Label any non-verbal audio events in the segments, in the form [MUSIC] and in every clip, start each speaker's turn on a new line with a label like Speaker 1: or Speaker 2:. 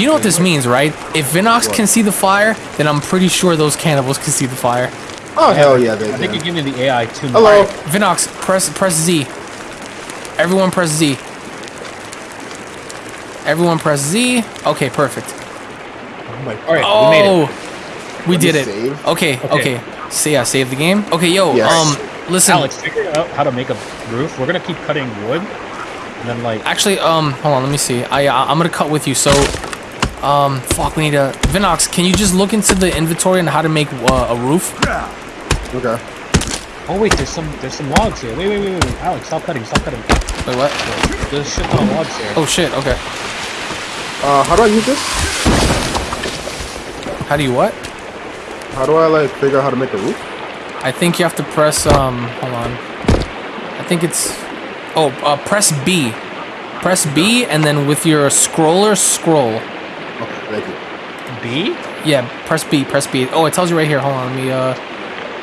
Speaker 1: You know what this means, right? If Vinox
Speaker 2: What?
Speaker 1: can see the fire, then I'm pretty sure those cannibals can see the fire.
Speaker 2: Oh hell yeah, they
Speaker 3: I think
Speaker 2: can.
Speaker 3: you're giving the AI too much.
Speaker 2: Hello.
Speaker 1: Vinox, press press Z. Everyone press Z. Everyone press Z. Okay, perfect.
Speaker 2: Oh my
Speaker 3: All right, we made it.
Speaker 1: Oh, we
Speaker 2: Let
Speaker 1: did it.
Speaker 2: save.
Speaker 1: Okay,
Speaker 3: Okay.
Speaker 1: okay. Say yeah, save the game. Okay, yo,
Speaker 2: Yes.
Speaker 1: um, listen.
Speaker 3: Alex, figure out how to make a roof. We're gonna keep cutting wood, and then like
Speaker 1: Actually, um, hold on, let me see. I uh, I'm gonna cut with you. So, um, fuck, we need a Vinox. Can you just look into the inventory and how to make uh, a roof?
Speaker 2: Okay.
Speaker 3: Oh wait, there's some there's some logs here. Wait, wait, wait, wait, wait. Alex, stop cutting, stop cutting.
Speaker 1: Wait, what?
Speaker 3: There's shit ton of logs here.
Speaker 1: Oh shit. Okay.
Speaker 2: Uh, how do I use this?
Speaker 1: How do you what?
Speaker 2: How do I like figure out how to make a roof?
Speaker 1: I think you have to press. Um, hold on. I think it's. Oh, uh, press B. Press B, and then with your scroller, scroll.
Speaker 2: Okay, thank you.
Speaker 3: B?
Speaker 1: Yeah, press B. Press B. Oh, it tells you right here. Hold on. Let me. Uh,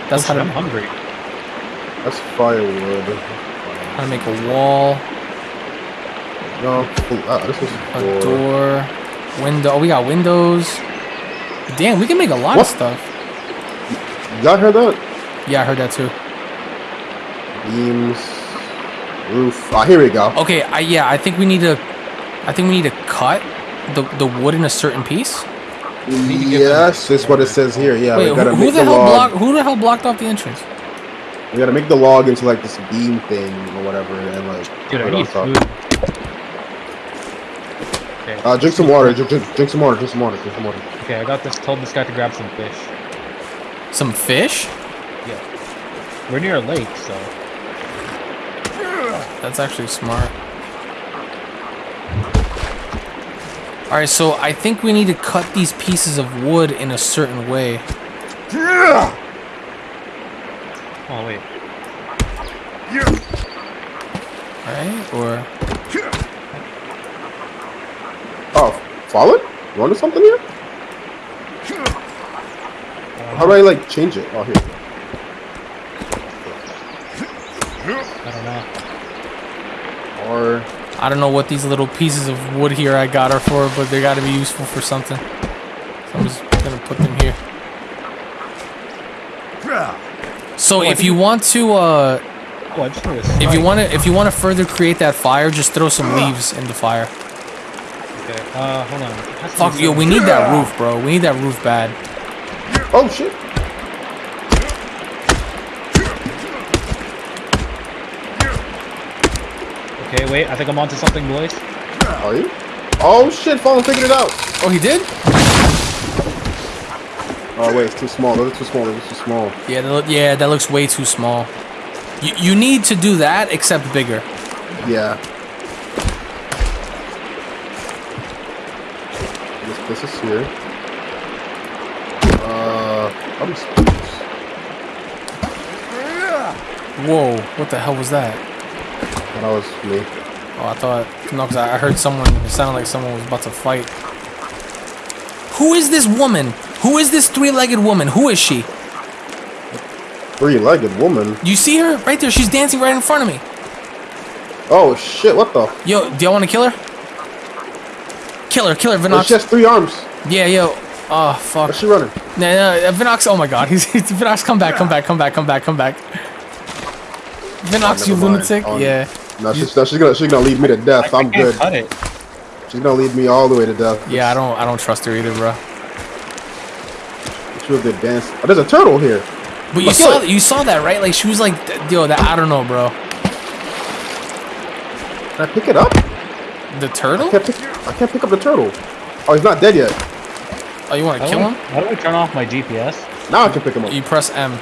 Speaker 1: that's
Speaker 3: oh,
Speaker 1: how
Speaker 3: shit, I'm hungry.
Speaker 2: That's firewood.
Speaker 1: how to make a wall,
Speaker 2: No, ah, this is
Speaker 1: a
Speaker 2: door.
Speaker 1: door, window. Oh, we got windows. Damn, we can make a lot
Speaker 2: What?
Speaker 1: of stuff.
Speaker 2: Y'all heard that?
Speaker 1: Yeah, I heard that too.
Speaker 2: Beams, roof. Ah, here we go.
Speaker 1: Okay, I yeah, I think we need to. I think we need to cut the the wood in a certain piece.
Speaker 3: need
Speaker 2: yes, this is what it says here. Yeah,
Speaker 1: Wait,
Speaker 2: we gotta
Speaker 1: who, who
Speaker 2: make
Speaker 1: the
Speaker 2: the,
Speaker 1: hell
Speaker 2: log.
Speaker 1: blocked? Who the hell blocked off the entrance?
Speaker 2: We gotta make the log into like this beam thing or whatever, and like.
Speaker 3: Dude, I
Speaker 2: put it on
Speaker 3: need food. Okay.
Speaker 2: Uh, drink some water. Drink, drink, drink some water. Drink some water. Drink some water.
Speaker 3: Okay, I got this. Told this guy to grab some fish.
Speaker 1: Some fish?
Speaker 3: Yeah. We're near a lake, so
Speaker 1: That's actually smart. Alright, so I think we need to cut these pieces of wood in a certain way.
Speaker 3: Oh wait.
Speaker 1: Right? Or
Speaker 2: Oh, fallen? You wanted something here? How do I like change it? Oh, here.
Speaker 3: I don't know.
Speaker 2: Or
Speaker 1: I don't know what these little pieces of wood here I got are for, but they gotta be useful for something. So I'm just gonna put them here. So if you want to uh
Speaker 3: I just noticed.
Speaker 1: if you want to if you want to further create that fire, just throw some leaves in the fire.
Speaker 3: Okay. Uh, hold on. It has to
Speaker 1: Fuck, yo, we need that roof, bro. We need that roof bad.
Speaker 2: oh shit.
Speaker 3: Okay, wait. I think I'm onto something, boys.
Speaker 2: Are you? Oh shit! Fallen figured it out.
Speaker 1: Oh, he did?
Speaker 2: Oh wait, it's too small. Those are too small. Those are too small.
Speaker 1: Yeah, that, look- yeah, that looks way too small. You, you need to do that, except bigger.
Speaker 2: Yeah. This, this is here. Uh, I'm just.
Speaker 1: Whoa, what the hell was that?
Speaker 2: That was me.
Speaker 1: Oh, I thought no, because I I heard someone. It sounded like someone was about to fight. Who is this woman? Who is this three-legged woman? Who is she?
Speaker 2: Three-legged woman.
Speaker 1: You see her right there? She's dancing right in front of me.
Speaker 2: Oh shit! What the?
Speaker 1: Yo, do y'all want to kill her? Kill her, kill her,
Speaker 2: Oh,
Speaker 1: Vinox.
Speaker 2: she has three arms.
Speaker 1: Yeah, yo. Oh fuck.
Speaker 2: Where's she running?
Speaker 1: No, no, uh, Vinox. Oh my God, he's, [LAUGHS] he's Vinox. Come back, come back, come back, come back, come back. Vinox,
Speaker 2: Oh,
Speaker 1: you
Speaker 2: mind.
Speaker 1: lunatic.
Speaker 2: Oh,
Speaker 1: Yeah.
Speaker 2: No, she's, no, she's gonna she's gonna lead me to death.
Speaker 3: I
Speaker 2: I'm good.
Speaker 3: cut it.
Speaker 2: She's gonna lead me all the way to death.
Speaker 1: Yeah, I don't, I don't trust her either, bro.
Speaker 2: She was good dance. Oh, there's a turtle here.
Speaker 1: But you
Speaker 2: Look,
Speaker 1: saw,
Speaker 2: look.
Speaker 1: you saw that, right? Like she was like, yo, that I don't know, bro.
Speaker 2: Can I pick it up?
Speaker 1: The turtle?
Speaker 2: I can't pick, I can't pick up the turtle. Oh, he's not dead yet.
Speaker 1: Oh, you want to kill him?
Speaker 3: how do I turn off my GPS?
Speaker 2: Now I can pick him up.
Speaker 1: You press M.
Speaker 3: Okay.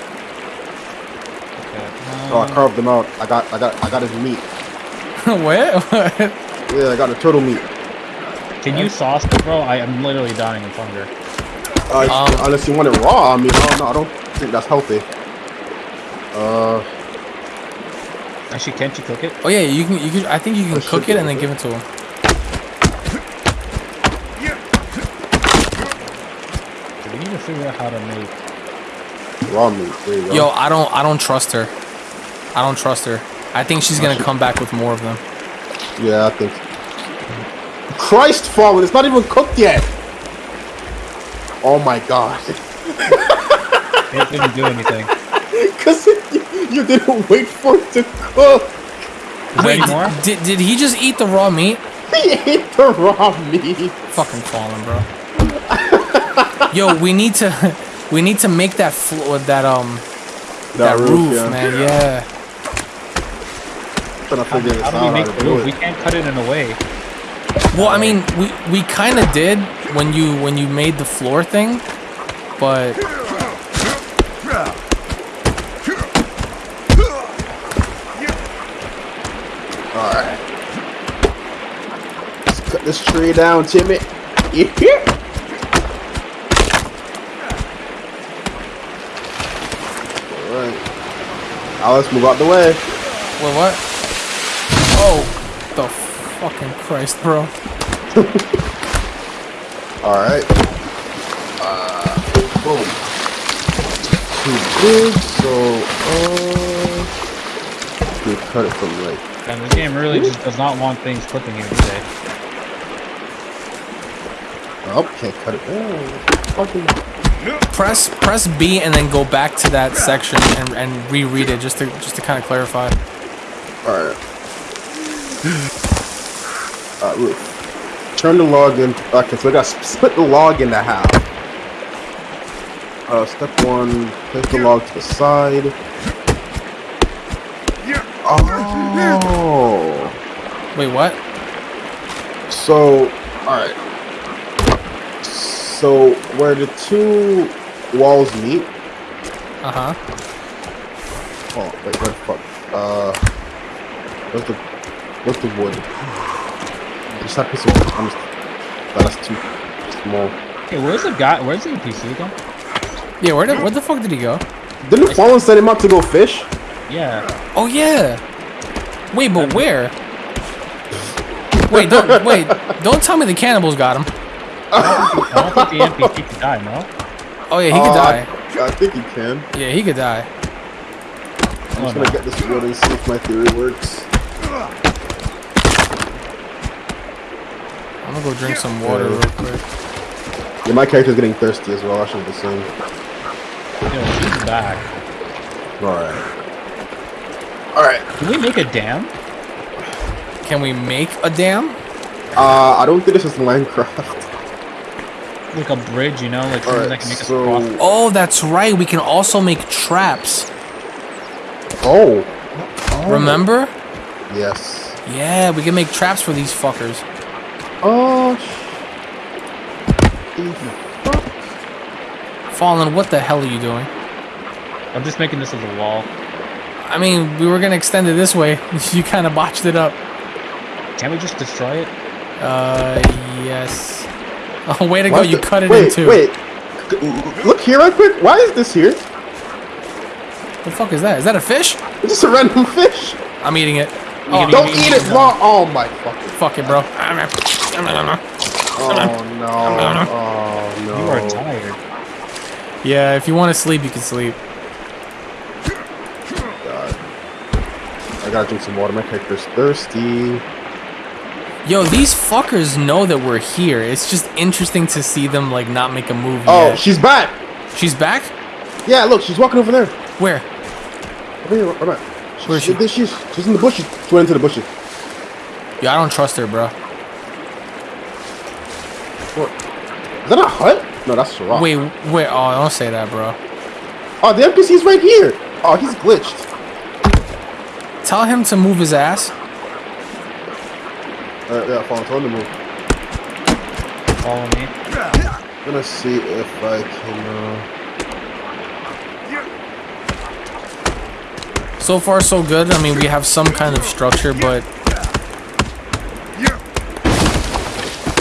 Speaker 2: Oh, I
Speaker 3: um,
Speaker 2: carved him out. I got I got I got his meat. [LAUGHS]
Speaker 1: what? What?
Speaker 2: Yeah, I got a turtle meat.
Speaker 3: Can you sauce it, bro? I am literally dying of hunger.
Speaker 2: Uh,
Speaker 1: Um,
Speaker 2: unless you want it raw. I mean, I don't know. I don't think that's healthy. Uh,
Speaker 3: Actually, can't you cook it?
Speaker 1: Oh yeah, you can. You can. I think you can
Speaker 2: I
Speaker 1: cook it and then
Speaker 2: to.
Speaker 1: give it to him.
Speaker 3: So we need to figure out how to make.
Speaker 2: raw meat. There you go.
Speaker 1: Yo, I don't. I don't trust her. I don't trust her. I think she's gonna come back with more of them.
Speaker 2: Yeah, I think. Christ, fallen! It's not even cooked yet. Oh my god!
Speaker 3: It didn't do anything. [LAUGHS]
Speaker 2: Cause you, you didn't wait for it to cook.
Speaker 3: Is there
Speaker 1: Wait,
Speaker 3: any more?
Speaker 1: did, did he just eat the raw meat?
Speaker 2: He ate the raw meat.
Speaker 1: Fucking fallen, bro. Yo, we need to, [LAUGHS] we need to make that floor, that um, that, roof,
Speaker 2: yeah.
Speaker 1: man. Yeah.
Speaker 2: Trying to figure this
Speaker 3: How do we make
Speaker 2: how to do
Speaker 3: roof? We can't cut it in a way.
Speaker 1: Well, I mean, we we kind of did when you when you made the floor thing, but
Speaker 2: Alright. Let's cut this tree down, Timmy. Yeah. Alright. Now let's move out the way.
Speaker 1: wait, what? Oh, the fucking Christ, bro. [LAUGHS]
Speaker 2: Alright. Uh, boom. Too big, so, uh... We cut it from like
Speaker 3: And this game really just does not want things clicking today.
Speaker 2: Oh, can't cut it. Oh, fucking.
Speaker 1: Press press B and then go back to that section and, and reread it just to just to kind of clarify.
Speaker 2: Alright. Uh, roof. Turn the log in. Okay, so we gotta split the log into half. Uh, step one, place the log to the side. Oh.
Speaker 1: Wait, what?
Speaker 2: So, alright. So, where the two walls meet.
Speaker 1: Uh huh.
Speaker 2: Oh, wait, where the fuck? Uh, where's the, where's the wood? Just that piece of wood. I'm just, that's too small.
Speaker 3: Hey, where's the guy? Where's the NPC again?
Speaker 1: Yeah, where did where the fuck did he go?
Speaker 2: Didn't Fallen send him out to go fish?
Speaker 3: Yeah.
Speaker 1: Oh yeah. Wait, but where? [LAUGHS] Wait, don't wait. Don't tell me the cannibals got him.
Speaker 3: I don't think the NPC can die, no?
Speaker 1: Oh yeah, he could
Speaker 2: Uh,
Speaker 1: die.
Speaker 2: I think he can.
Speaker 1: Yeah, he could die.
Speaker 2: I'm
Speaker 3: Oh,
Speaker 2: just gonna get this wood and see if my theory works.
Speaker 1: I'm gonna go drink some water real quick.
Speaker 2: Yeah, my character's getting thirsty as well. I should have the same.
Speaker 3: Yo, she's back.
Speaker 2: Alright. Alright.
Speaker 3: Can we make a dam?
Speaker 1: Can we make a dam?
Speaker 2: Uh, I don't think this is Minecraft.
Speaker 3: Like a bridge, you know? Like something
Speaker 2: Alright,
Speaker 3: that can make us cross.
Speaker 1: Oh, that's right. We can also make traps.
Speaker 2: Oh. Oh.
Speaker 1: Remember?
Speaker 2: Yes.
Speaker 1: Yeah, we can make traps for these fuckers.
Speaker 2: Oh, sh-
Speaker 1: Fallen, what the hell are you doing?
Speaker 3: I'm just making this as a wall.
Speaker 1: I mean, we were gonna extend it this way. [LAUGHS] You kind of botched it up.
Speaker 3: Can't we just destroy it?
Speaker 1: Uh, yes. [LAUGHS] Oh, way to go!
Speaker 2: What
Speaker 1: You
Speaker 2: the-
Speaker 1: cut it
Speaker 2: wait,
Speaker 1: in two.
Speaker 2: Wait, C- Look here right quick. Why is this here?
Speaker 1: What the fuck is that? Is that a fish?
Speaker 2: It's just a random [LAUGHS] fish.
Speaker 1: I'm eating it.
Speaker 3: You
Speaker 1: Oh,
Speaker 2: Don't
Speaker 3: eat
Speaker 2: eat it raw. Oh my fucking.
Speaker 1: fuck it, bro.
Speaker 2: Oh no. Oh no.
Speaker 3: You are tired.
Speaker 1: Yeah, if you want to sleep, you can sleep.
Speaker 2: God. I gotta drink some water. My character's thirsty.
Speaker 1: Yo, these fuckers know that we're here. It's just interesting to see them like not make a move
Speaker 2: Oh,
Speaker 1: yet.
Speaker 2: she's back.
Speaker 1: She's back?
Speaker 2: Yeah, look, she's walking over there.
Speaker 1: Where?
Speaker 2: Over here, right back.
Speaker 1: Where is she?
Speaker 2: There She's, she's in the bushes. She went into the bushes.
Speaker 1: Yeah, I don't trust her, bro.
Speaker 2: What? Is that a hut? No, that's a rock.
Speaker 1: Wait, wait. Oh, don't say that, bro.
Speaker 2: Oh, the NPC's right here. Oh, he's glitched.
Speaker 1: Tell him to move his ass.
Speaker 2: Uh, yeah, follow, tell him to move.
Speaker 3: Follow me.
Speaker 2: I'm gonna see if I can. Uh...
Speaker 1: So far, so good. I mean, we have some kind of structure, but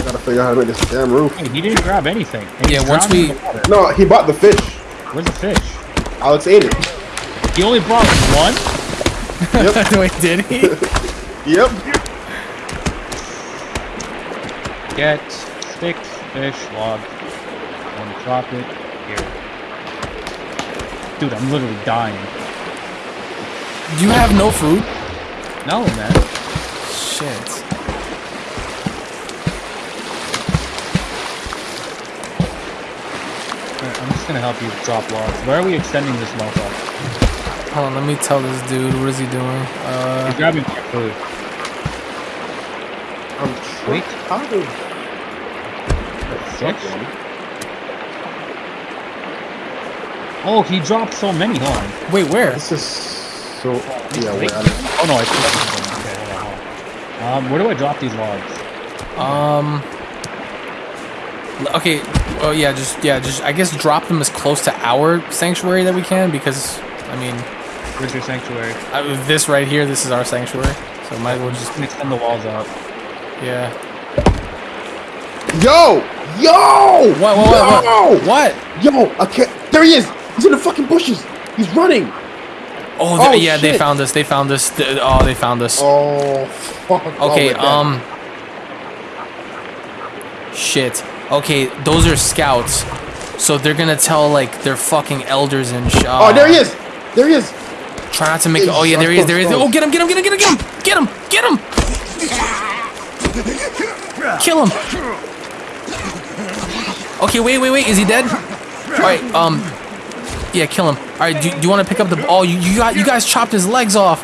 Speaker 2: Gotta figure out how to make this damn roof.
Speaker 3: Hey, he didn't grab anything. And
Speaker 1: Yeah, once we-
Speaker 3: in the water.
Speaker 2: No, he bought the fish.
Speaker 3: Where's the fish?
Speaker 2: Alex ate it.
Speaker 3: He only brought one?
Speaker 1: wait, [LAUGHS] did he? [LAUGHS]
Speaker 2: Yep.
Speaker 3: Get sticks, fish, log, and drop it here. Dude, I'm literally dying.
Speaker 1: You have no food?
Speaker 3: No, man.
Speaker 1: Shit.
Speaker 3: I'm just gonna help you drop logs. Where are we extending this motherfucker?
Speaker 1: Hold on, let me tell this dude. What is he doing? Uh,
Speaker 3: He's grabbing my food.
Speaker 2: I'm
Speaker 3: Wait.
Speaker 2: How
Speaker 3: six? Oh, he dropped so many, huh?
Speaker 1: Wait, where?
Speaker 2: This is so. Yeah,
Speaker 3: Wait.
Speaker 2: wait. I,
Speaker 3: Oh no, I collected them. Okay, hold on, hold on. Um, where do I drop these logs?
Speaker 1: Um. Okay. Oh yeah, just yeah, just I guess drop them as close to our sanctuary that we can because I mean,
Speaker 3: Where's your sanctuary?
Speaker 1: I, this right here, this is our sanctuary, so might as well just
Speaker 3: just extend the walls out.
Speaker 1: yeah.
Speaker 2: yo, yo,
Speaker 1: What? What? What?
Speaker 2: yo,
Speaker 1: What? what?
Speaker 2: yo, I can't. There he is. He's in the fucking bushes. He's running.
Speaker 1: Oh,
Speaker 2: Oh,
Speaker 1: yeah, they found us. They found us. Oh, they found us.
Speaker 2: Oh, fuck.
Speaker 1: Okay,
Speaker 2: Oh, we're
Speaker 1: um Shit. Okay, those are scouts. So they're gonna tell like their fucking elders and sh-
Speaker 2: Oh, there he
Speaker 1: uh,
Speaker 2: is. There he is.
Speaker 1: Try not to make Oh yeah, there he is, there he is. Oh get him, get him, get him, get him, get him! Get him! Get him! Kill him! Okay, wait, wait, wait, is he dead? Alright, um Yeah, kill him. Alright, do, do you wanna pick up the Oh you you got you guys chopped his legs off.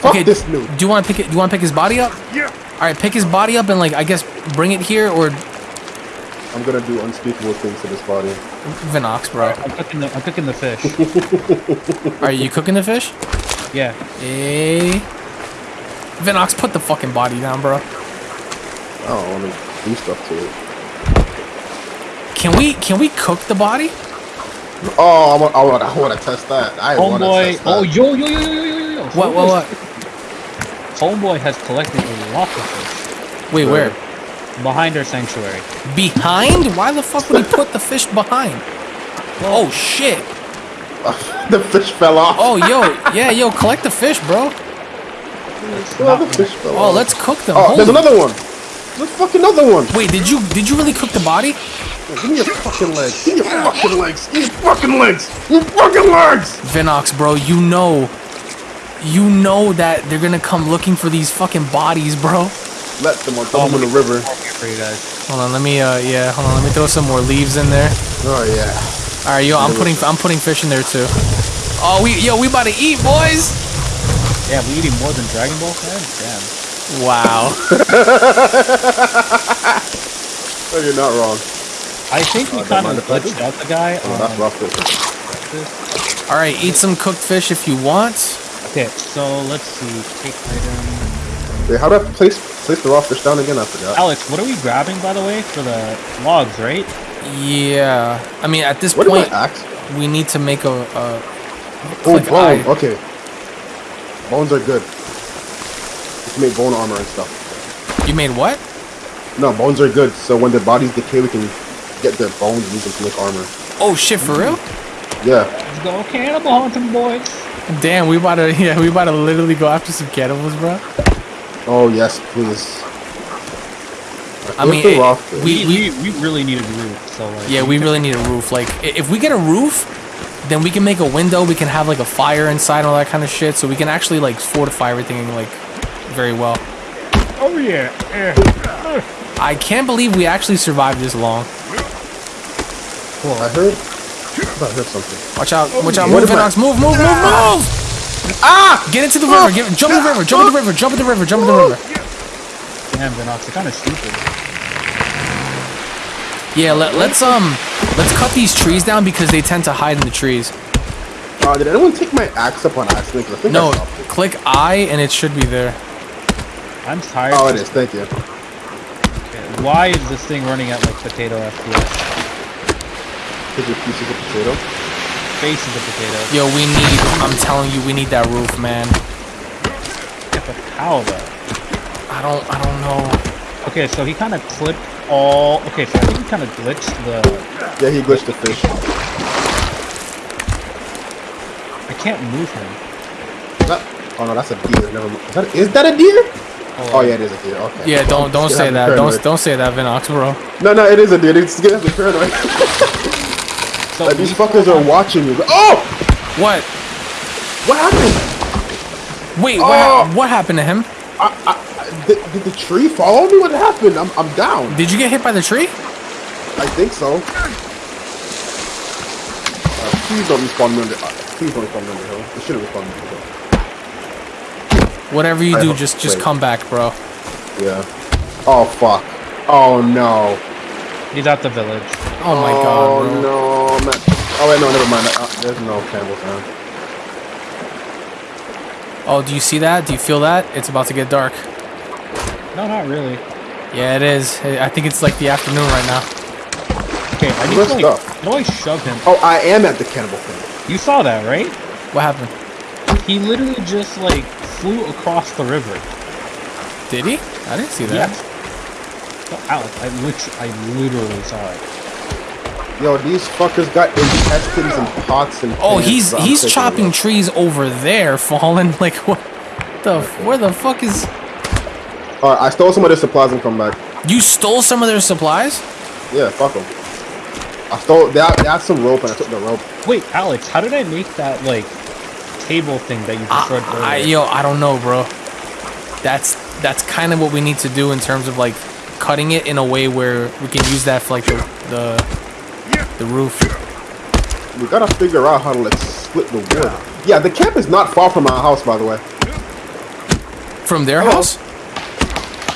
Speaker 2: Fuck
Speaker 1: Okay,
Speaker 2: this noob.
Speaker 1: do you wanna pick it do you wanna pick his body up?
Speaker 4: Yeah.
Speaker 1: Alright, pick his body up and like I guess bring it here or
Speaker 2: I'm gonna do unspeakable things to this body.
Speaker 1: Vinox, bro.
Speaker 3: I'm cooking the I'm cooking the fish.
Speaker 1: Are you cooking the fish?
Speaker 3: yeah.
Speaker 1: Hey. Vinox, put the fucking body down, bro.
Speaker 2: I don't want to do stuff to it.
Speaker 1: Can we can we cook the body?
Speaker 2: Oh, I want, I want, I want to test that. I want to
Speaker 3: Homeboy.
Speaker 2: test that.
Speaker 3: Oh yo yo yo yo yo yo yo.
Speaker 1: What what what?
Speaker 3: Homeboy has collected a lot of fish
Speaker 1: Wait, where?
Speaker 3: behind our sanctuary.
Speaker 1: Behind? Why the fuck would he put the fish behind? Oh shit. [LAUGHS]
Speaker 2: the fish fell off.
Speaker 1: Oh yo, [LAUGHS] yeah, yo, collect the fish, bro.
Speaker 2: Oh, the fish fell
Speaker 1: Oh,
Speaker 2: off.
Speaker 1: let's cook them.
Speaker 2: Oh, there's another one. There's fucking another one.
Speaker 1: Wait, did you did you really cook the body?
Speaker 2: Give me your fucking legs. Give me your fucking legs. Give me your fucking legs. Your fucking legs.
Speaker 1: Vinox, bro, you know you know that they're gonna come looking for these fucking bodies, bro.
Speaker 2: Let them on throw them in the river.
Speaker 3: Here for you guys.
Speaker 1: Hold on, let me uh yeah, hold on, let me throw some more leaves in there.
Speaker 2: Oh yeah.
Speaker 1: Alright, yo, I'm putting I'm putting fish in there too. Oh we yo, we about to eat, boys!
Speaker 3: Yeah, we eating more than Dragon Ball fans? Damn.
Speaker 1: Wow. [LAUGHS]
Speaker 2: Oh, you're not wrong.
Speaker 3: I think we kind of
Speaker 2: if
Speaker 3: glitched out the guy
Speaker 2: Oh,
Speaker 3: on
Speaker 2: that's rough.
Speaker 1: Alright, eat some cooked fish if you want.
Speaker 3: Okay, so let's see. Take item.
Speaker 2: Wait, how do I place place the raw fish down again? I forgot.
Speaker 3: Alex, what are we grabbing by the way for the logs, right?
Speaker 1: Yeah. I mean at this
Speaker 2: What did my
Speaker 1: point
Speaker 2: axe?
Speaker 1: we need to make a, a
Speaker 2: Oh,
Speaker 1: click
Speaker 2: bone.
Speaker 1: eye.
Speaker 2: Okay. Bones are good. You can make bone armor and stuff.
Speaker 1: You made what?
Speaker 2: No, bones are good. So when the bodies decay, we can get their bones and use them to make armor.
Speaker 1: Oh shit, for real?
Speaker 2: Yeah.
Speaker 3: Let's go cannibal hunting, boys.
Speaker 1: Damn, we about to [LAUGHS] yeah, we about to literally go after some cannibals, bro.
Speaker 2: Oh yes, please.
Speaker 1: I
Speaker 2: Where's
Speaker 1: mean,
Speaker 2: the
Speaker 1: it-
Speaker 2: raw fish?
Speaker 1: we-
Speaker 3: We, we, we really need a roof, so like.
Speaker 1: Yeah, we really need a roof. Like, if we get a roof, then we can make a window. We can have like a fire inside and all that kind of shit. So we can actually like fortify everything like very well.
Speaker 3: Oh yeah. yeah.
Speaker 1: I can't believe we actually survived this long.
Speaker 2: Oh, I heard. I heard something.
Speaker 1: Watch out! Watch out! Move,
Speaker 2: am I-
Speaker 1: Vinox! Move! Move! Move! Move!
Speaker 2: Ah!
Speaker 1: Get into the river! Get, jump in the river! Jump in the river! Jump in the river! Jump in the river!
Speaker 3: Damn, Vinox, you're kind of stupid.
Speaker 1: Yeah, let, let's um, let's cut these trees down because they tend to hide in the trees.
Speaker 2: Uh, did anyone take my axe up on accident? 'Cause I think
Speaker 1: No,
Speaker 2: I
Speaker 1: click I and it should be there.
Speaker 3: I'm tired.
Speaker 2: Oh, it is. Thank you.
Speaker 3: Why is this thing running at like potato FPS?
Speaker 2: Take your pieces of potato.
Speaker 3: Faces of potato.
Speaker 1: Yo, we need. I'm telling you, we need that roof, man.
Speaker 3: Yeah, but how though?
Speaker 1: I don't. I don't know.
Speaker 3: Okay, so he kind of clipped all. Okay, so I think he kind of glitched the.
Speaker 2: Yeah, he glitched the fish.
Speaker 3: I can't move him.
Speaker 2: That, oh no, that's a deer. Never mind. Is that, is that a deer? Oh, oh yeah, it is a deer. Okay.
Speaker 1: Yeah, don't don't say that.
Speaker 2: have
Speaker 1: Don't don't say that, Vinox, bro.
Speaker 2: No, no, it is a deer. It's gonna paranoid. [LAUGHS]
Speaker 3: So
Speaker 2: like, these fuckers are watching you. Oh,
Speaker 1: What?
Speaker 2: what happened?
Speaker 1: Wait, what,
Speaker 2: Oh!
Speaker 1: hap- what happened to him?
Speaker 2: I, I, did, did the tree follow me? What happened? I'm, I'm down.
Speaker 1: Did you get hit by the tree?
Speaker 2: I think so. Please don't respawn me under. Uh, please don't respawn me under hill. It shouldn't respawn me under hill.
Speaker 1: Whatever you
Speaker 2: I
Speaker 1: do, just just
Speaker 2: wait.
Speaker 1: come back, bro.
Speaker 2: Yeah. Oh fuck. Oh no.
Speaker 3: He's at the village.
Speaker 1: Oh my
Speaker 2: oh,
Speaker 1: god, bro.
Speaker 2: no, man. Oh wait, no, never mind. Uh, there's no candles now.
Speaker 1: Oh, do you see that? Do you feel that? It's about to get dark.
Speaker 3: No, not really.
Speaker 1: Yeah, it is. I think it's like the afternoon right now.
Speaker 3: Okay, I need to like.
Speaker 2: stuff.
Speaker 3: How do I shove him?
Speaker 2: Oh, I am at the cannibal thing.
Speaker 3: You saw that, right?
Speaker 1: What happened?
Speaker 3: He literally just like flew across the river.
Speaker 1: Did he? I didn't see that.
Speaker 3: Yes. Oh, Alex, I literally, I literally saw it.
Speaker 2: Yo, these fuckers got intestines and pots and.
Speaker 1: Oh, he's he's chopping
Speaker 2: it.
Speaker 1: trees over there, fallen. [LAUGHS] Like what? The where the fuck is?
Speaker 2: All right, I stole some of their supplies and come back.
Speaker 1: You stole some of their supplies?
Speaker 2: Yeah, fuck them. I stole. They had, they had some rope and I took the rope.
Speaker 3: Wait, Alex, how did I make that like table thing that you destroyed
Speaker 1: I, I, yo, I don't know, bro. That's that's kind of what we need to do in terms of like cutting it in a way where we can use that for like the the, the roof.
Speaker 2: We gotta figure out how to like split the wood. Yeah, the camp is not far from our house, by the way.
Speaker 1: From their
Speaker 2: Oh.
Speaker 1: house?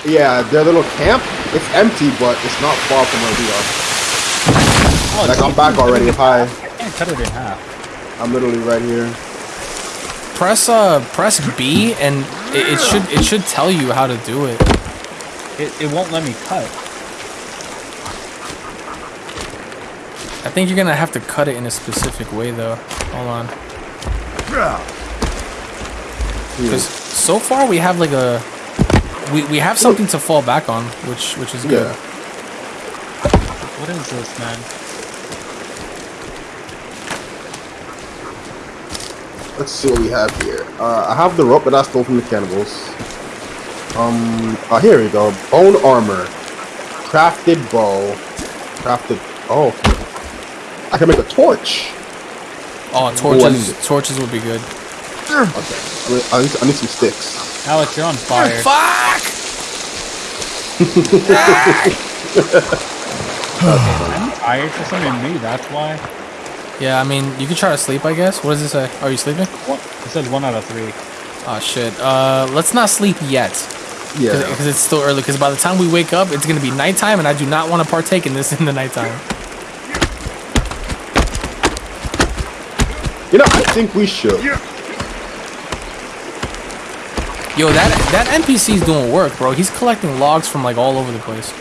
Speaker 2: Yeah, their little camp. It's empty, but it's not far from where we are.
Speaker 3: Alex,
Speaker 2: Like I'm back already. Hi,
Speaker 3: I can't cut it in half.
Speaker 2: I'm literally right here.
Speaker 1: Press uh press B and it, it should it should tell you how to do it.
Speaker 3: It, it won't let me cut.
Speaker 1: I think you're gonna have to cut it in a specific way though. Hold on. Because so far we have like a we, we have something to fall back on, which which is good.
Speaker 2: Yeah.
Speaker 3: What is this, man?
Speaker 2: Let's see what we have here. Uh, I have the rope that I stole from the cannibals. Um, uh, here we go. Bone armor, crafted bow, crafted. Oh, I can make a torch.
Speaker 1: Oh, torches
Speaker 2: it.
Speaker 1: torches would be good.
Speaker 2: Okay, I need, I need, some sticks.
Speaker 3: Alex, you're on fire.
Speaker 1: Fuck!
Speaker 3: I'm tired for some reason. Maybe that's why.
Speaker 1: Yeah, I mean you can try to sleep, I guess. What does it say? Are you sleeping?
Speaker 3: One, it says one out of three.
Speaker 1: Oh shit. Uh, let's not sleep yet.
Speaker 2: Yeah.
Speaker 1: because it's still early. Because by the time we wake up, it's gonna be nighttime, and I do not want to partake in this in the nighttime.
Speaker 2: You know, I think we should.
Speaker 1: Yo, that that NPC's doing work, bro. He's collecting logs from like all over the place.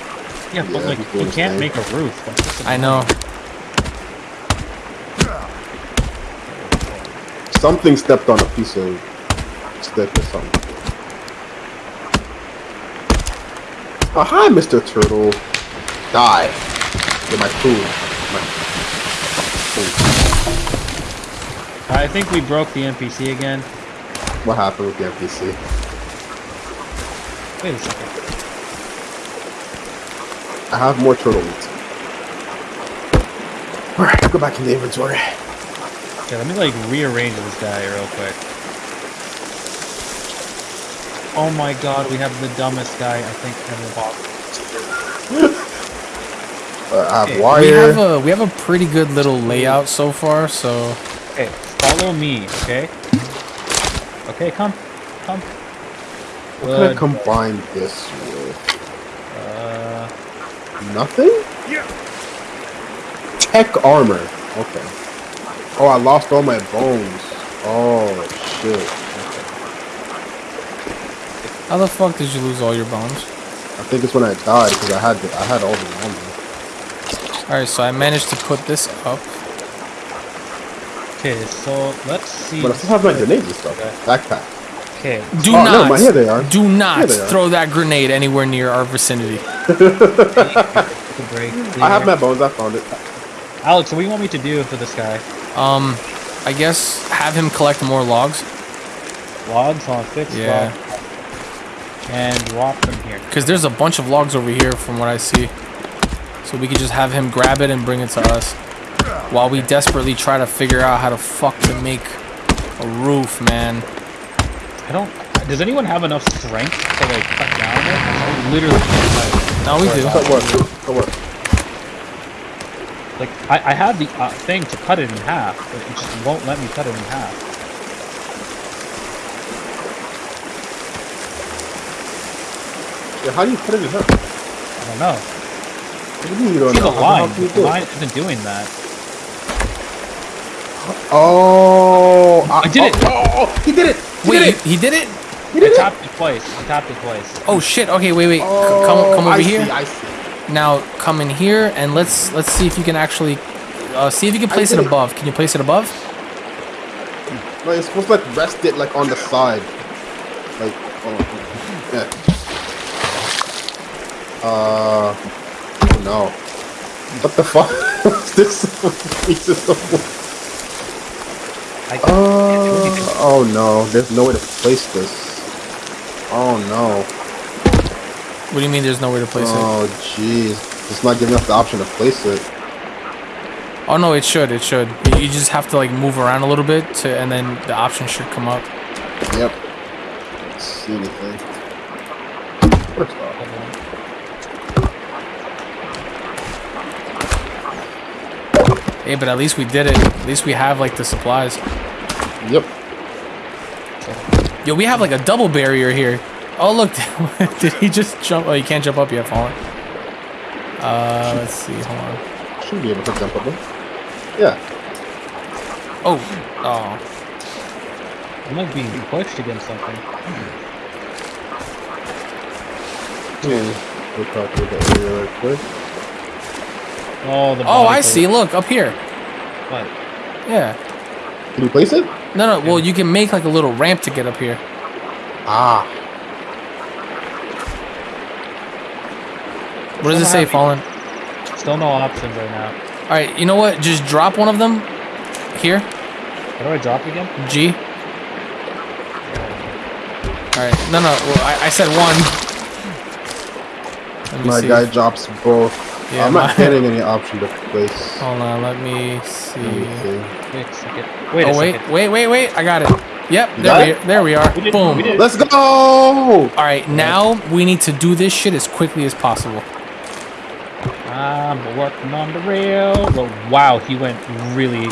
Speaker 3: Yeah, but
Speaker 2: Yeah,
Speaker 3: like you can't
Speaker 2: there.
Speaker 3: make a roof.
Speaker 1: I know.
Speaker 2: Something stepped on a piece of stick or something. Oh, hi, Mr. Turtle. Die. Get my food. My food.
Speaker 3: I think we broke the NPC again.
Speaker 2: What happened with the NPC?
Speaker 3: Wait a second.
Speaker 2: I have more turtle meat. Alright, go back in the inventory.
Speaker 3: Yeah, let me like rearrange this guy real quick. Oh my god, we have the dumbest guy I think ever bought. [LAUGHS]
Speaker 2: Uh, I have
Speaker 3: Hey,
Speaker 1: We have a we have a pretty good little layout so far. So
Speaker 3: Okay, follow me, okay? Okay, come. Come.
Speaker 2: what can I
Speaker 3: Good.
Speaker 2: combine this with?
Speaker 3: Uh,
Speaker 2: Nothing? Yeah. Tech armor. Okay. Oh, I lost all my bones. Oh, shit. Okay.
Speaker 1: how the fuck did you lose all your bones?
Speaker 2: I think it's when I died because I had the, I had all the armor.
Speaker 1: All right, so I managed to put this up.
Speaker 3: okay, so let's see.
Speaker 2: But I still have my grenades and stuff.
Speaker 3: Okay.
Speaker 2: Backpack.
Speaker 3: Okay,
Speaker 1: Do
Speaker 2: Oh,
Speaker 1: not.
Speaker 2: never mind, here they are.
Speaker 1: Do not
Speaker 2: are.
Speaker 1: throw that grenade anywhere near our vicinity. [LAUGHS]
Speaker 3: take break.
Speaker 2: I have my bones. I found it.
Speaker 3: Alex, what do you want me to do for this guy?
Speaker 1: Um, I guess have him collect more logs
Speaker 3: Logs on fixed
Speaker 1: Yeah.
Speaker 3: log. And drop them here.
Speaker 1: because there's a bunch of logs over here from what I see. So we could just have him grab it and bring it to us while we desperately try to figure out how to fuck to make a roof, man.
Speaker 3: I don't. Does anyone have enough strength to like cut down it? I literally can't cut.
Speaker 1: No, we do.
Speaker 2: That work. That work.
Speaker 3: Like, I, I have the uh, thing to cut it in half, but it just won't let me cut it in half.
Speaker 2: Yeah, how do you put it in her?
Speaker 3: I don't know.
Speaker 2: What do you mean you don't
Speaker 3: See the
Speaker 2: know? How the
Speaker 3: line.
Speaker 2: hell can you
Speaker 3: The
Speaker 2: do it?
Speaker 3: line isn't doing that.
Speaker 2: Oh,
Speaker 3: I did it.
Speaker 2: Oh, oh, oh, he did it. He
Speaker 1: Wait,
Speaker 2: did
Speaker 1: he, he did it?
Speaker 2: He
Speaker 3: I
Speaker 2: did it.
Speaker 3: tapped it twice. I tapped it twice.
Speaker 1: Oh shit. Okay, wait, wait.
Speaker 2: Oh,
Speaker 1: come come over
Speaker 2: I
Speaker 1: here.
Speaker 2: See, I see.
Speaker 1: Now come in here and let's let's see if you can actually uh, see if you can place it
Speaker 2: did it.
Speaker 1: above. Can you place it above?
Speaker 2: No, you're supposed to like rest it like on the side. Like, oh, yeah. Uh, oh no. What the fuck? What's [LAUGHS] this? pieces of wood?
Speaker 3: I,
Speaker 2: Uh, oh no, there's no way to place this. Oh no.
Speaker 1: What do you mean? There's nowhere to place it?
Speaker 2: Oh jeez. It's not giving us the option to place it.
Speaker 1: Oh no, it should. It should. You, you just have to like move around a little bit to, and then the option should come up.
Speaker 2: Yep. Let's see anything.
Speaker 1: Hey, but at least we did it. At least we have like the supplies.
Speaker 2: Yep.
Speaker 1: Yo, we have like a double barrier here. Oh look, [LAUGHS] did he just jump? Oh, you can't jump up yet, Fallen. Uh, let's see. Hold on.
Speaker 2: Should be able to jump up there. Yeah.
Speaker 1: Oh, oh.
Speaker 3: I'm like being pushed against something.
Speaker 2: Hmm. We'll talk about that area right quick.
Speaker 3: Oh, the
Speaker 1: Oh, I
Speaker 3: part.
Speaker 1: see. Look up here.
Speaker 3: What?
Speaker 1: Yeah.
Speaker 2: Can you place it?
Speaker 1: No, no. Well, you can make like a little ramp to get up here.
Speaker 2: Ah.
Speaker 1: What does it say, Fallen?
Speaker 3: Still no options right now.
Speaker 1: All right. You know what? Just drop one of them. Here.
Speaker 3: How do I drop again?
Speaker 1: G. All right. No, no. Well, I, I said one. [LAUGHS] Let me
Speaker 2: My
Speaker 1: see.
Speaker 2: guy drops both.
Speaker 1: Yeah,
Speaker 2: I'm not getting any option to place.
Speaker 1: Hold on. Let me see.
Speaker 2: Let me see.
Speaker 3: Wait a second. Wait a
Speaker 1: Oh wait,
Speaker 3: second.
Speaker 1: wait, wait, wait! I got it. Yep,
Speaker 2: You
Speaker 1: there we
Speaker 2: it?
Speaker 1: there we are.
Speaker 3: We did-
Speaker 1: Boom.
Speaker 3: we.
Speaker 2: Let's go!
Speaker 1: All right, now we need to do this shit as quickly as possible.
Speaker 3: I'm working on the rail. Well, wow, he went really.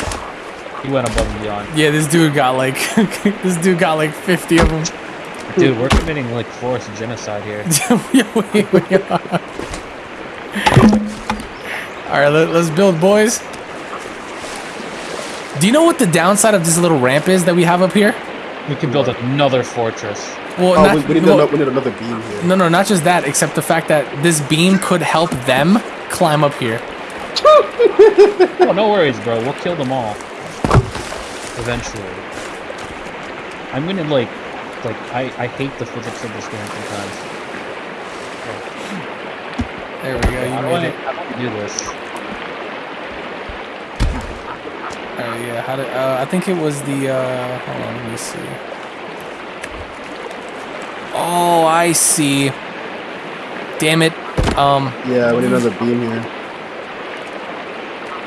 Speaker 3: He went above and beyond.
Speaker 1: Yeah, this dude got like [LAUGHS] this dude got like 50 of them.
Speaker 3: Dude, we're committing like forced genocide here. [LAUGHS]
Speaker 1: Yeah, we- we are. All right, let, let's build, boys. Do you know what the downside of this little ramp is that we have up here?
Speaker 3: We can build another fortress.
Speaker 1: Well,
Speaker 2: Oh,
Speaker 1: not,
Speaker 2: we, we, need
Speaker 1: well,
Speaker 2: another, we need another beam here.
Speaker 1: no, no, not just that. Except the fact that this beam could help them climb up here. [LAUGHS]
Speaker 3: Oh, no worries, bro. We'll kill them all. Eventually. I'm gonna like, like I I hate the physics of this game sometimes.
Speaker 1: There we go. You
Speaker 3: do I,
Speaker 1: made it.
Speaker 3: how do I do this?
Speaker 1: Oh yeah, how did? Uh, I think it was the. Uh, hold on, let me see. Oh, I see. Damn it. Um,
Speaker 2: Yeah, we need another beam here.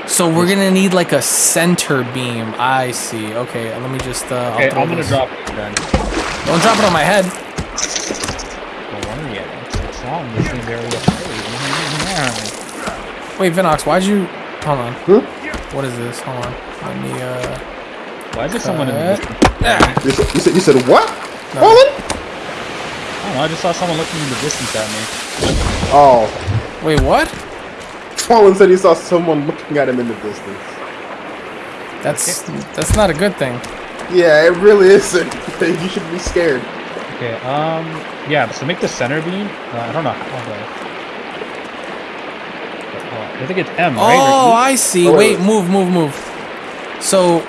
Speaker 1: so we're gonna need like a center beam. I see. Okay, let me just. Uh, I'll
Speaker 3: Okay,
Speaker 1: throw
Speaker 3: I'm gonna
Speaker 1: this-
Speaker 3: drop it then.
Speaker 1: Don't drop it on my head.
Speaker 3: Don't worry yet. It's, it's wrong. You seem very afraid.
Speaker 1: Wait, Vinox, why'd you? Hold on.
Speaker 2: Hmm?
Speaker 1: What is this? Hold on. Let me. Uh.
Speaker 3: Why is there someone in the distance?
Speaker 2: You said, you said, you said what?
Speaker 1: No.
Speaker 2: Fallen?
Speaker 3: I don't know, I just saw someone looking in the distance at me.
Speaker 2: Oh.
Speaker 1: Wait, what?
Speaker 2: Fallen said he saw someone looking at him in the distance.
Speaker 1: That's that's not a good thing.
Speaker 2: Yeah, it really isn't. you should be scared.
Speaker 3: Okay, um, yeah, so make the center beam. Uh, I don't know how to. I think it's M, right?
Speaker 1: Oh,
Speaker 3: Or?
Speaker 1: I see.
Speaker 2: Oh,
Speaker 1: Wait,
Speaker 2: wait.
Speaker 1: move, move, move. So,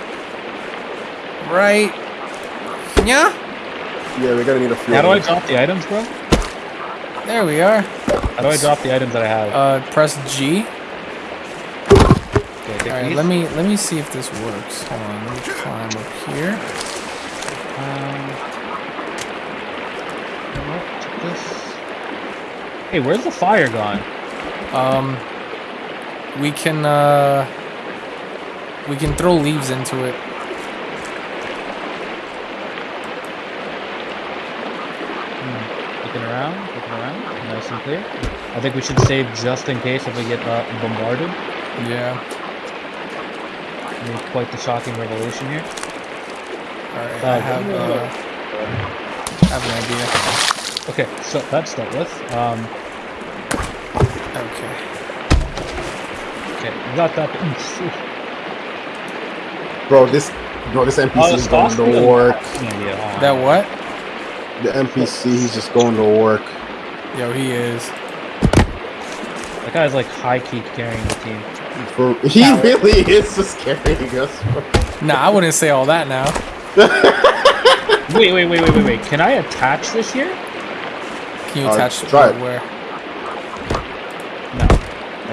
Speaker 1: right. Yeah.
Speaker 2: Yeah, we're gonna need a few.
Speaker 3: How do I drop the items, bro?
Speaker 1: There we are.
Speaker 3: How do I drop the items that I have?
Speaker 1: Uh, press G.
Speaker 3: okay,
Speaker 1: All right,
Speaker 3: these.
Speaker 1: let me let me see if this works. Hold on, let me climb up here.
Speaker 3: Um, you what, check this. Hey, where's the fire gone?
Speaker 1: Um, we can uh, we can throw leaves into it.
Speaker 3: Hmm, Looking around, looking around, nice and clear. I think we should save just in case if we get uh, bombarded.
Speaker 1: Yeah.
Speaker 3: made quite the shocking revelation here.
Speaker 1: Alright,
Speaker 3: Uh,
Speaker 1: I have,
Speaker 3: give me a
Speaker 1: uh, I have an idea.
Speaker 3: Okay, so that's dealt with. Um,
Speaker 1: okay,
Speaker 3: we got that.
Speaker 2: Bro, this bro, this NPC
Speaker 3: Oh,
Speaker 2: is going to work.
Speaker 3: Yeah,
Speaker 1: That what?
Speaker 2: The NPC, he's just going to work.
Speaker 1: Yo, he is.
Speaker 3: That guy's like high key carrying the team.
Speaker 2: For, he really is just carrying us.
Speaker 1: Nah, I wouldn't say all that now. [LAUGHS]
Speaker 3: Wait, wait, wait, wait, wait, wait. Can I attach this here?
Speaker 1: Can you
Speaker 2: Uh,
Speaker 1: attach
Speaker 2: try
Speaker 1: it
Speaker 2: it.
Speaker 1: where?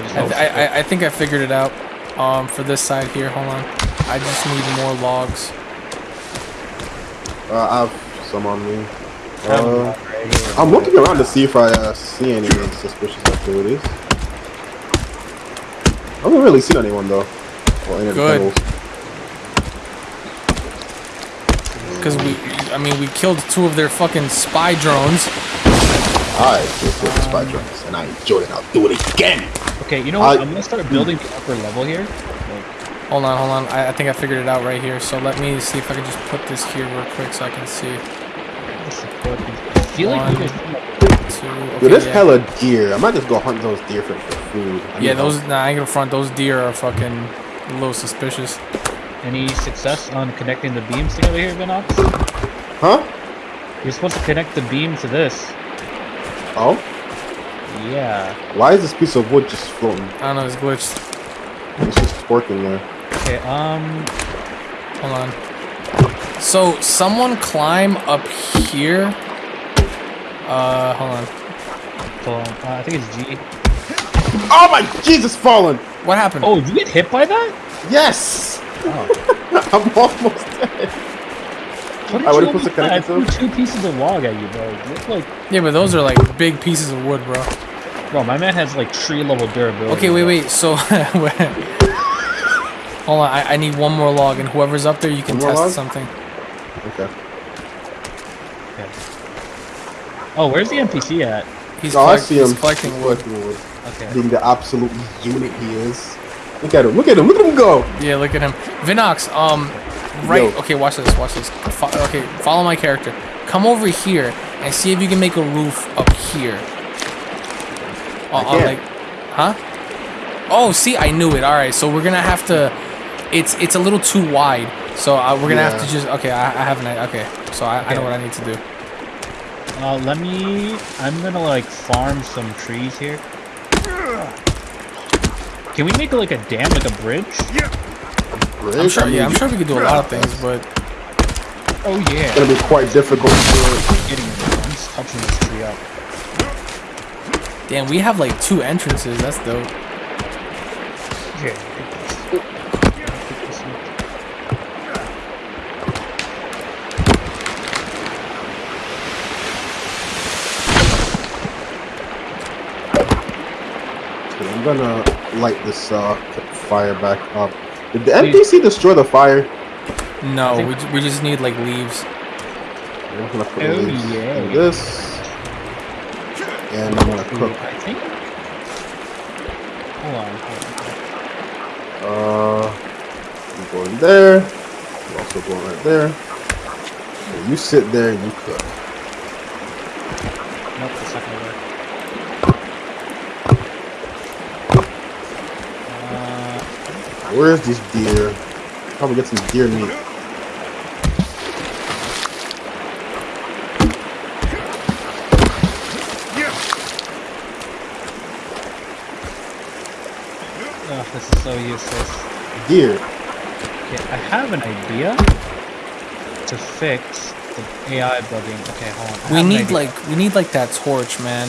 Speaker 3: No. I
Speaker 1: I, th- I, I- I think I figured it out. Um, for this side here, hold on. I just need more logs.
Speaker 2: Uh, I have some on me.
Speaker 3: have
Speaker 2: Uh,
Speaker 3: one right here.
Speaker 2: I'm looking around to see if I uh, see any suspicious activities. I haven't really seen anyone though. Or any
Speaker 1: Good. Because we, I mean, we killed two of their fucking spy drones.
Speaker 2: I just hit the spy drones and I enjoyed it. I'll do it again.
Speaker 3: Okay, you know what?
Speaker 2: I-
Speaker 3: I'm gonna start building the upper level here. Like,
Speaker 1: Hold on, hold on. I, I think I figured it out right here. So let me see if I can just put this here real quick so I can see.
Speaker 3: the support these- I feel like you
Speaker 1: One.
Speaker 3: guys.
Speaker 1: Two. Okay,
Speaker 2: Dude, there's
Speaker 1: yeah.
Speaker 2: hella deer. I might just go hunt those deer for, for food. I need
Speaker 1: Yeah, those.
Speaker 2: help.
Speaker 1: Nah, I ain't gonna front. Those deer are fucking a little suspicious.
Speaker 3: Any success on connecting the beams together here, Vinox?
Speaker 2: Huh?
Speaker 3: You're supposed to connect the beam to this.
Speaker 2: Oh?
Speaker 3: Yeah.
Speaker 2: Why is this piece of wood just floating?
Speaker 1: I don't know. It's glitched.
Speaker 2: It's just working there.
Speaker 3: Okay. Um.
Speaker 1: Hold on. So someone climb up here. Uh, hold on.
Speaker 3: Hold on. Uh, I think it's G.
Speaker 2: Oh my Jesus, fallen!
Speaker 1: What happened?
Speaker 3: Oh, did you get hit by that?
Speaker 2: Yes!
Speaker 3: Oh. [LAUGHS]
Speaker 2: I'm almost dead. I
Speaker 3: you
Speaker 2: would've put
Speaker 3: almost-
Speaker 2: the
Speaker 3: I
Speaker 2: connector
Speaker 3: threw two pieces of log at you, bro. You look like,
Speaker 1: Yeah, but those are like big pieces of wood, bro.
Speaker 3: Bro. My man has like tree level durability.
Speaker 1: Okay, wait, wait. So, [LAUGHS] hold on. I, I need one more log, and whoever's up there, you can test
Speaker 2: log?
Speaker 1: something.
Speaker 2: Okay.
Speaker 3: Okay. Oh, where's the NPC at?
Speaker 1: He's,
Speaker 2: Oh, I see him.
Speaker 1: collecting
Speaker 2: He's
Speaker 1: wood.
Speaker 2: collecting wood.
Speaker 3: Okay.
Speaker 2: Being the absolute unit he is. Look at him. Look at him. Look at him go.
Speaker 1: Yeah, look at him. Vinox, um, right.
Speaker 2: Yo.
Speaker 1: Okay, watch this. Watch this. Fo- okay, follow my character. Come over here and see if you can make a roof up here. Uh, uh,
Speaker 2: can't.
Speaker 1: like, huh? Oh, see, I knew it. All right, so we're gonna have to. It's it's a little too wide, so uh, we're gonna have to just. Okay, I, I have an. Okay, so I, I know what I need to do.
Speaker 3: Uh, let me. I'm gonna like farm some trees here. Can we make like a dam, like a bridge?
Speaker 2: Bridge?
Speaker 1: I'm sure.
Speaker 2: I mean,
Speaker 1: Yeah, I'm sure we could do a lot of things, but
Speaker 3: Oh yeah.
Speaker 2: It's gonna be quite difficult to
Speaker 3: Getting I'm just touching this tree up.
Speaker 1: Damn, we have like two entrances. That's dope.
Speaker 3: Yeah.
Speaker 2: Okay, I'm gonna light this uh, fire back up. Did the NPC destroy the fire?
Speaker 1: No, we, ju- we just need like leaves.
Speaker 2: I'm gonna put
Speaker 3: Oh,
Speaker 2: leaves
Speaker 3: yeah.
Speaker 2: in this. And I'm gonna cook.
Speaker 3: I think. Hold on. Hold on.
Speaker 2: Uh, you go in there. You also go right there. And you sit there and you cook.
Speaker 3: Nope, not gonna work. Uh,
Speaker 2: Where's these deer? Probably get some deer meat.
Speaker 3: ugh, this is so useless.
Speaker 2: Deer.
Speaker 3: Okay, I have an idea to fix the AI bugging. Okay, hold on. I
Speaker 1: We need like we need like that torch, man.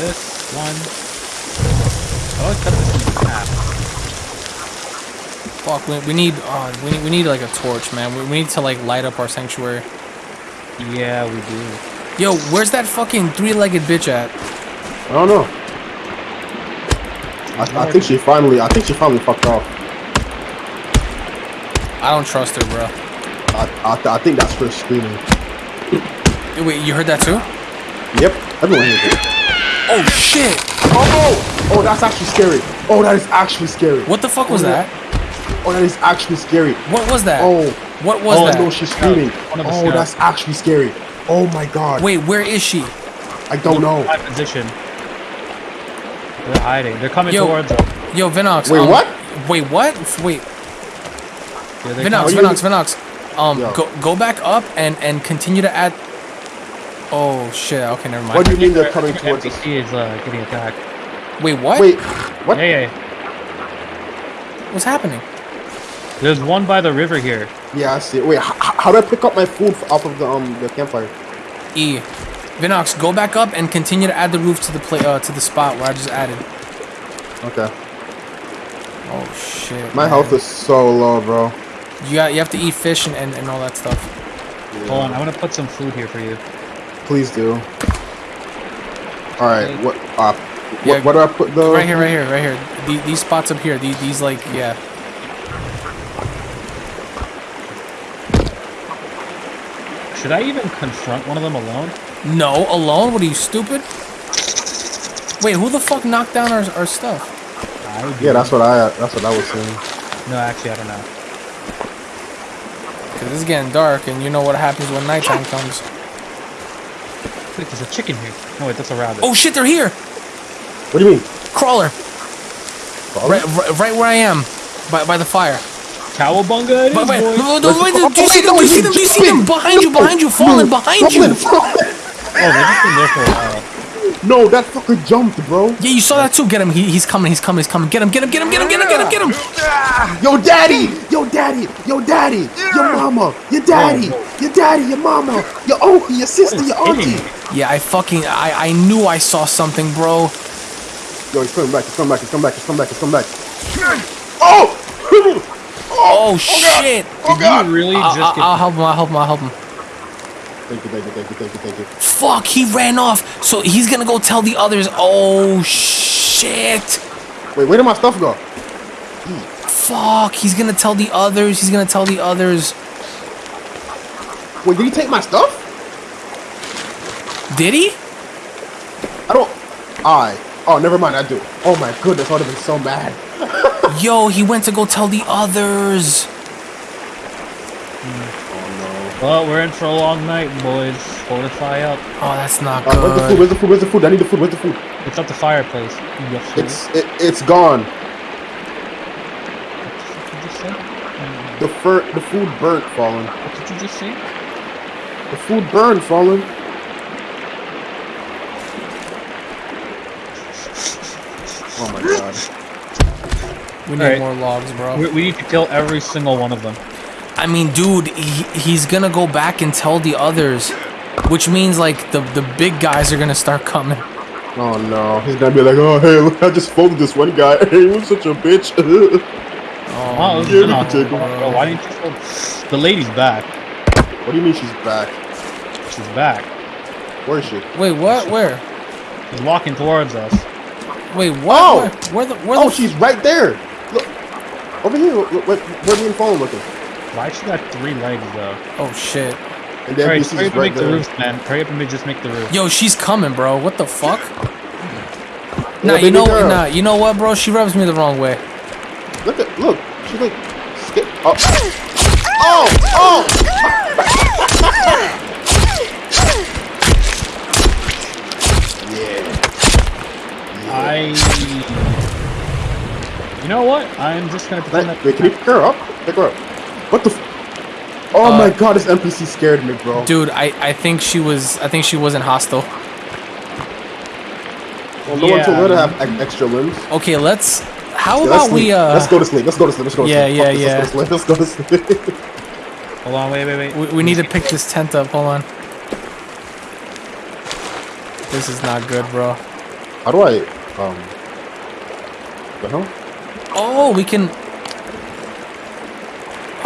Speaker 3: this one. Oh, I cut this in half.
Speaker 1: Fuck, we, we need uh, we need we need like a torch, man. We, we need to like light up our sanctuary.
Speaker 3: Yeah, we do.
Speaker 1: Yo, where's that fucking three-legged bitch at?
Speaker 2: I don't know. I, I think she finally. I think she finally fucked off.
Speaker 1: I don't trust her, bro.
Speaker 2: I, I, I think that's her screaming.
Speaker 1: Wait, you heard that too?
Speaker 2: Yep. Everyone hears it.
Speaker 1: Oh shit!
Speaker 2: Oh, oh, oh, that's actually scary. Oh, that is actually scary.
Speaker 1: What the fuck was
Speaker 2: Oh,
Speaker 1: that?
Speaker 2: Oh, that is actually scary.
Speaker 1: What was that?
Speaker 2: Oh,
Speaker 1: What was
Speaker 2: oh
Speaker 1: that?
Speaker 2: no, she's screaming.
Speaker 3: One of the
Speaker 2: Oh, that's actually scary. Oh my god.
Speaker 1: Wait, where is she?
Speaker 2: I don't know.
Speaker 3: My position. They're hiding. They're coming
Speaker 1: Yo.
Speaker 3: towards us.
Speaker 1: Yo, Vinox.
Speaker 2: Wait,
Speaker 1: um,
Speaker 2: what?
Speaker 1: Wait, what? Wait,
Speaker 3: Yeah,
Speaker 1: Vinox,
Speaker 3: come-
Speaker 2: Are you-
Speaker 1: Vinox, Vinox. Um,
Speaker 2: Yo.
Speaker 1: go go back up and and continue to add. Oh shit! Okay, never mind.
Speaker 2: What do you mean they're coming towards us?
Speaker 3: NPC is uh, getting attacked.
Speaker 1: Wait, what?
Speaker 2: Wait, what?
Speaker 3: Yeah, yeah.
Speaker 1: What's happening?
Speaker 3: There's one by the river here.
Speaker 2: Yeah, I see. Wait, h- h- how do I pick up my food off of the um the campfire?
Speaker 1: E. Vinox, go back up and continue to add the roof to the play uh, to the spot where I just added.
Speaker 2: Okay.
Speaker 1: Oh shit.
Speaker 2: My
Speaker 1: man.
Speaker 2: health is so low, bro.
Speaker 1: You got you have to eat fish and, and, and all that stuff.
Speaker 3: Hold on, I'm gonna put some food here for you.
Speaker 2: Please do. All right.
Speaker 3: Okay.
Speaker 2: What? Uh,
Speaker 1: Yeah,
Speaker 2: what, what do I put though?
Speaker 1: Right here, right here, right here. The, these spots up here. These, these like yeah.
Speaker 3: Should I even confront one of them alone?
Speaker 1: No, alone? What are you stupid? Wait, who the fuck knocked down our, our stuff?
Speaker 2: Yeah, that's what I. That's what I was saying.
Speaker 3: No, actually, I don't know.
Speaker 1: Cause it's getting dark, and you know what happens when nighttime comes.
Speaker 3: Wait, there's a chicken here. No, wait, that's a rabbit.
Speaker 1: Oh shit, they're here!
Speaker 2: What do you mean?
Speaker 1: Crawler,
Speaker 2: Crawler?
Speaker 1: right, right, right where I am, by, by the fire.
Speaker 3: Cowabunga it is,
Speaker 1: But wait, no, no, wait,
Speaker 2: Oh,
Speaker 1: do you see them? Do you see them? Do you see them? Behind you, behind you, falling, behind you.
Speaker 2: Falling, falling.
Speaker 3: Oh, they've just been there for a while.
Speaker 2: No, that fucker jumped, bro.
Speaker 1: Yeah, you saw that too. Get him. He, he's coming. He's coming. He's coming. Get him. Get him. Get him. Get him. Get him. Get him. Get him.
Speaker 2: Ah, yo, daddy! Yo, daddy! Yo, daddy! Your mama! Your daddy! Oh, your daddy! Your mama! Your uncle! Your sister! Your auntie!
Speaker 1: Yeah, I fucking I I knew I saw something, bro.
Speaker 2: Yo, he's coming back! He's coming back! He's coming back! He's coming back! He's coming back! Oh!
Speaker 1: Oh, oh shit.
Speaker 2: Oh
Speaker 3: Did you really
Speaker 1: I'll,
Speaker 3: just
Speaker 1: I'll,
Speaker 3: get...
Speaker 1: I'll help him. I'll help him. I'll help him.
Speaker 2: Thank you, thank you, thank you, thank you, thank you.
Speaker 1: Fuck, he ran off. So he's gonna go tell the others. Oh shit.
Speaker 2: Wait, where did my stuff go?
Speaker 1: Fuck, he's gonna tell the others. He's gonna tell the others.
Speaker 2: Wait, did he take my stuff?
Speaker 1: Did he?
Speaker 2: I don't. I. Oh, never mind. I do. Oh my goodness, I would have been so mad. [LAUGHS]
Speaker 1: Yo, he went to go tell the others.
Speaker 3: Well, we're in for a long night, boys. Fortify up.
Speaker 1: Oh, that's not
Speaker 2: Uh, where's the food?
Speaker 1: good.
Speaker 2: Where's the food? Where's the food? I need the food. Where's the food?
Speaker 3: It's at the fireplace. Yes,
Speaker 2: It's it, it's gone.
Speaker 3: What did you just say?
Speaker 2: The fur, the food burnt, fallen.
Speaker 3: What did you just say?
Speaker 2: The food burned, fallen. [LAUGHS] Oh my god.
Speaker 1: We need
Speaker 3: Alright.
Speaker 1: more logs, bro.
Speaker 3: We, we need to kill every single one of them.
Speaker 1: I mean, dude, he, he's gonna go back and tell the others, which means like the the big guys are gonna start coming.
Speaker 2: Oh no. He's gonna be like, oh hey, look, I just folded this one guy. [LAUGHS] He was such a bitch. [LAUGHS]
Speaker 3: Oh,
Speaker 1: Oh,
Speaker 3: this
Speaker 2: yeah,
Speaker 3: is
Speaker 2: we
Speaker 3: not-
Speaker 2: can take 'em.
Speaker 3: Bro, why didn't you kill... The lady's back.
Speaker 2: what do you mean she's back?
Speaker 3: She's back.
Speaker 2: Where is she?
Speaker 1: wait, what? Where?
Speaker 3: She's walking towards us.
Speaker 1: Wait, what?
Speaker 2: Oh!
Speaker 1: Where, where the? Where
Speaker 2: Oh,
Speaker 1: the?
Speaker 2: she's right there. Look, over here. Look, Where, where me and fallen looking?
Speaker 3: Why she got three legs, though?
Speaker 1: oh shit.
Speaker 2: And then
Speaker 3: Alright,
Speaker 2: NPC's
Speaker 3: hurry up and
Speaker 2: right
Speaker 3: make the roof, man. Hurry up and just make the roof.
Speaker 1: Yo, she's coming, bro. What the fuck?
Speaker 2: Yeah,
Speaker 1: Nah, you
Speaker 2: baby
Speaker 1: know,
Speaker 2: girl.
Speaker 1: nah, you know what, bro? She rubs me the wrong way.
Speaker 2: Look at look. She like skip. Oh. Oh. Oh. yeah.
Speaker 3: I... You know what? I'm just gonna pretend
Speaker 2: Wait,
Speaker 3: that...
Speaker 2: wait, can you pick her up? Pick her up. What the? F oh
Speaker 1: Uh,
Speaker 2: my god, this NPC scared me, bro.
Speaker 1: Dude, I, I think she was, I think she wasn't hostile.
Speaker 2: well, no one told her to have extra limbs.
Speaker 1: Okay, let's. How
Speaker 2: Yeah,
Speaker 1: about
Speaker 2: let's
Speaker 1: we uh?
Speaker 2: let's go to sleep. Let's go to sleep. Let's go to
Speaker 1: Yeah,
Speaker 2: sleep.
Speaker 1: yeah,
Speaker 2: Fuck this,
Speaker 1: yeah.
Speaker 2: Let's go to sleep. Let's go to sleep. [LAUGHS]
Speaker 3: Hold on, wait, wait, wait.
Speaker 1: We, we need to pick this tent up. Hold on. This is not good, bro.
Speaker 2: How do I? Um. The hell?
Speaker 1: Oh, we can.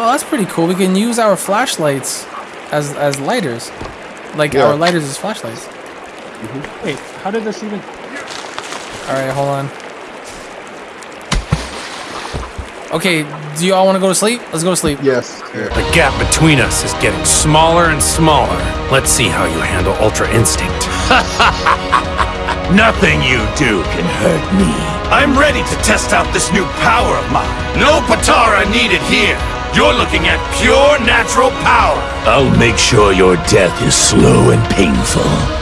Speaker 1: Oh, that's pretty cool. We can use our flashlights as as lighters, like
Speaker 2: Yeah.
Speaker 1: our lighters as flashlights. Mm-hmm.
Speaker 3: Wait, how did this even...
Speaker 1: All right, hold on. Okay, do you all want to go to sleep? Let's go to sleep.
Speaker 2: Yes. Yeah.
Speaker 4: The gap between us is getting smaller and smaller. Let's see how you handle Ultra Instinct. [LAUGHS]
Speaker 5: Nothing you do can hurt me. I'm ready to test out this new power of mine. No Potara needed here. You're looking at pure natural power. I'll make sure your death is slow and painful.